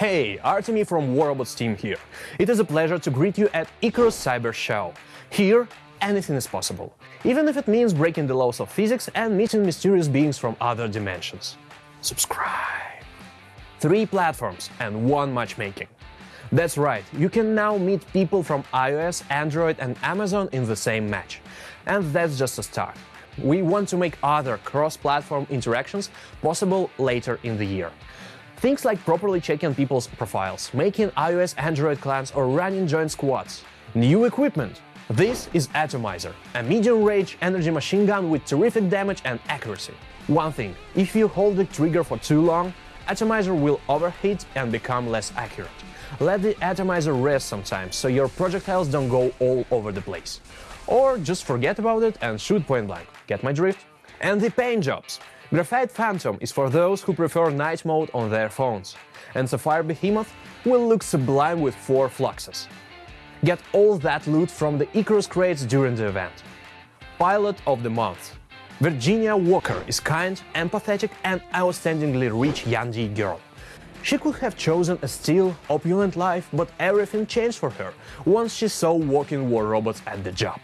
Hey, Artemy from War Robots team here. It is a pleasure to greet you at Icarus Cyber Show. Here, anything is possible, even if it means breaking the laws of physics and meeting mysterious beings from other dimensions. Subscribe! Three platforms and one matchmaking. That's right, you can now meet people from iOS, Android and Amazon in the same match. And that's just a start. We want to make other cross-platform interactions possible later in the year. Things like properly checking people's profiles, making iOS Android clans or running joint squads. New equipment. This is Atomizer, a medium-range energy machine gun with terrific damage and accuracy. One thing, if you hold the trigger for too long, Atomizer will overheat and become less accurate. Let the Atomizer rest sometimes, so your projectiles don't go all over the place. Or just forget about it and shoot point blank. Get my drift? And the paint jobs. Graphite Phantom is for those who prefer night mode on their phones, and Sapphire Behemoth will look sublime with 4 fluxes. Get all that loot from the Icarus crates during the event. Pilot of the Month Virginia Walker is kind, empathetic and outstandingly rich Yandi girl. She could have chosen a still, opulent life, but everything changed for her once she saw walking war robots at the job.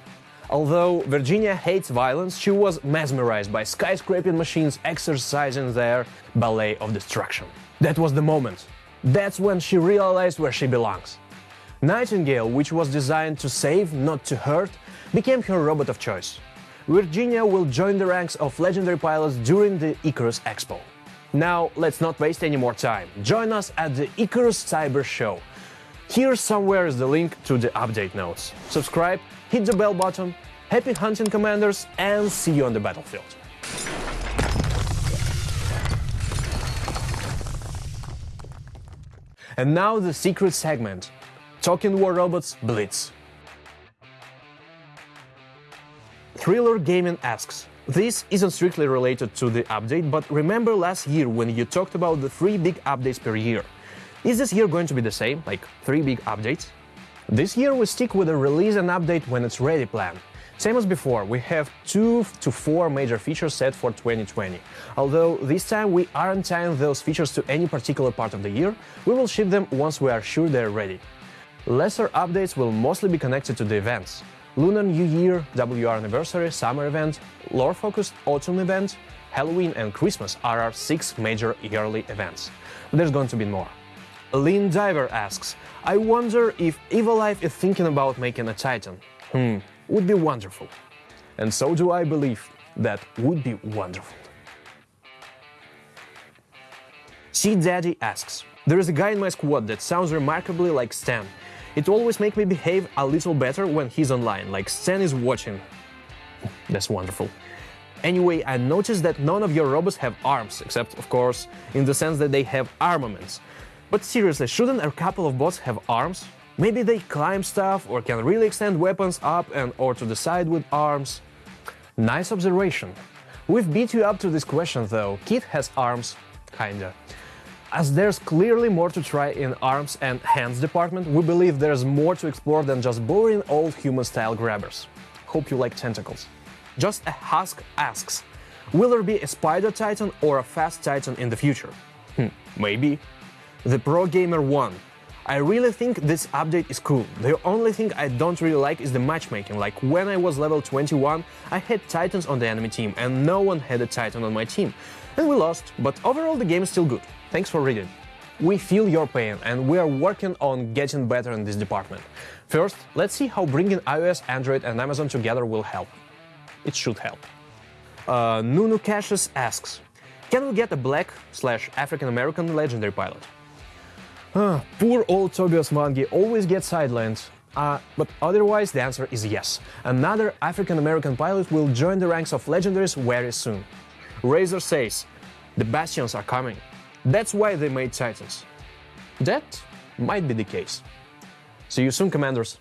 Although Virginia hates violence, she was mesmerized by skyscraping machines exercising their ballet of destruction. That was the moment. That's when she realized where she belongs. Nightingale, which was designed to save, not to hurt, became her robot of choice. Virginia will join the ranks of legendary pilots during the Icarus Expo. Now, let's not waste any more time. Join us at the Icarus Cyber Show. Here somewhere is the link to the update notes. Subscribe hit the bell button, happy hunting commanders, and see you on the battlefield. And now the secret segment, Talking War Robots Blitz. Thriller Gaming asks, this isn't strictly related to the update, but remember last year when you talked about the three big updates per year? Is this year going to be the same, like three big updates? This year we stick with a release and update when it's ready plan. Same as before, we have two to four major features set for 2020. Although this time we aren't tying those features to any particular part of the year, we will ship them once we are sure they're ready. Lesser updates will mostly be connected to the events. Lunar New Year, WR Anniversary, Summer Event, Lore-focused Autumn Event, Halloween and Christmas are our six major yearly events. There's going to be more. Lean Diver asks, I wonder if Evilife is thinking about making a Titan. Hmm, would be wonderful. And so do I believe that would be wonderful. See Daddy asks, There is a guy in my squad that sounds remarkably like Stan. It always makes me behave a little better when he's online, like Stan is watching. That's wonderful. Anyway, I noticed that none of your robots have arms, except, of course, in the sense that they have armaments. But seriously, shouldn't a couple of bots have arms? Maybe they climb stuff or can really extend weapons up and or to the side with arms? Nice observation. We've beat you up to this question though. Kit has arms, kinda. As there's clearly more to try in arms and hands department, we believe there's more to explore than just boring old human-style grabbers. Hope you like tentacles. Just a Husk asks, will there be a Spider Titan or a Fast Titan in the future? Hmm, maybe. The Pro Gamer 1. I really think this update is cool. The only thing I don't really like is the matchmaking, like when I was level 21, I had Titans on the enemy team and no one had a Titan on my team. And we lost, but overall the game is still good. Thanks for reading. We feel your pain and we are working on getting better in this department. First, let's see how bringing iOS, Android and Amazon together will help. It should help. Uh, Nunu Cassius asks, can we get a black slash African American legendary pilot? Poor old Tobias Mangi always gets sidelined. Uh, but otherwise, the answer is yes. Another African-American pilot will join the ranks of legendaries very soon. Razor says, the Bastions are coming. That's why they made Titans. That might be the case. See you soon, Commanders!